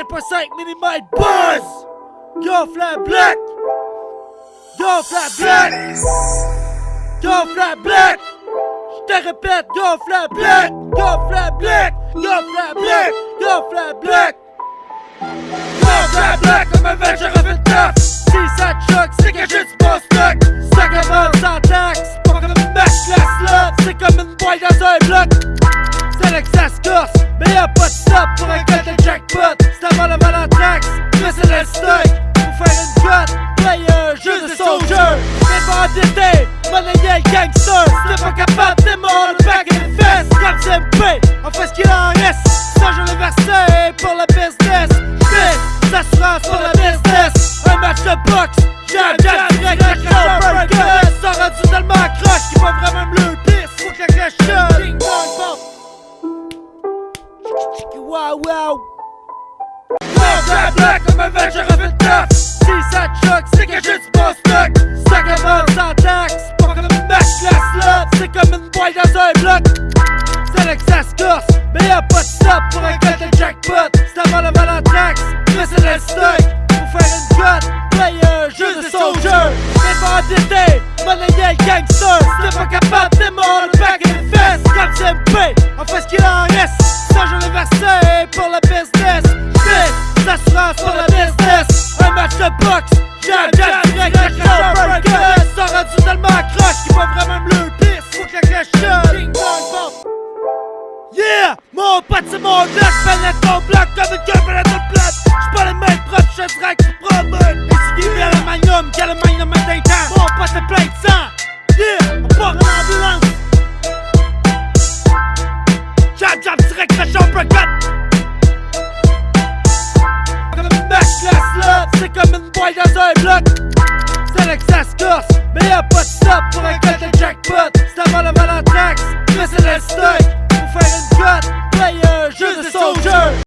4.5 mm buzz! Yo, flat black! Yo, flat black! Yo, flat black! J'te répète, yo, flat black! Yo, flat black! Yo, flat black! Yo, flat black! Yo, flat black comme un veg, j'ai refait le taf! Si ça te choque, c'est que j'ai du bon stock! Ça commence sans taxe! Pas comme une match class là! C'est comme une boîte dans un bloc! C'est corse! Mais y'a pas de la taxe! Mais c'est le stock! Pour faire une cote! Play un jeu de soldier! Mais pas endetté! Monnaie gangster! T'es pas capable, mort le back in the fest! Comme CMP! On fait ce qu'il en reste! Ça je le versé pour le business! Fais l'assurance pour le business! Un match de boxe! Jab, jab, direct, la crash, Ça rendu tellement accroche qu'il va vraiment me le pisse! Faut que la shot! Ding dong! Wow, wow! Bloc! C'est là que ça se corse! Mais y'a pas de stop pour un de jackpot! C'est avant la taxe! Mais c'est le stock! Pour faire une cote! Play un jeu de soldier! Mais pas endetté! Gangster! T'es pas capable, mort le back in the fest! Comme CMP! On fait ce qu'il en reste! Ça je le versé pour le business! Fais l'assurance pour le business! Un match de boxe! Jab, jab, direct, Mon pote c'est mon bloc, pénètre ton bloc comme une gueule pénètre une plate! J'suis pas les mains propres, j'suis direct qui promeut! Et si à la magnum, quel le magnum d'un temps! Mon pote est plein de sang! Yeah! On part en ambulance! Jab, jab, direct, crash, uppercut! C'est comme une boîte dans un bloc! C'est là que mais y'a pas de pour un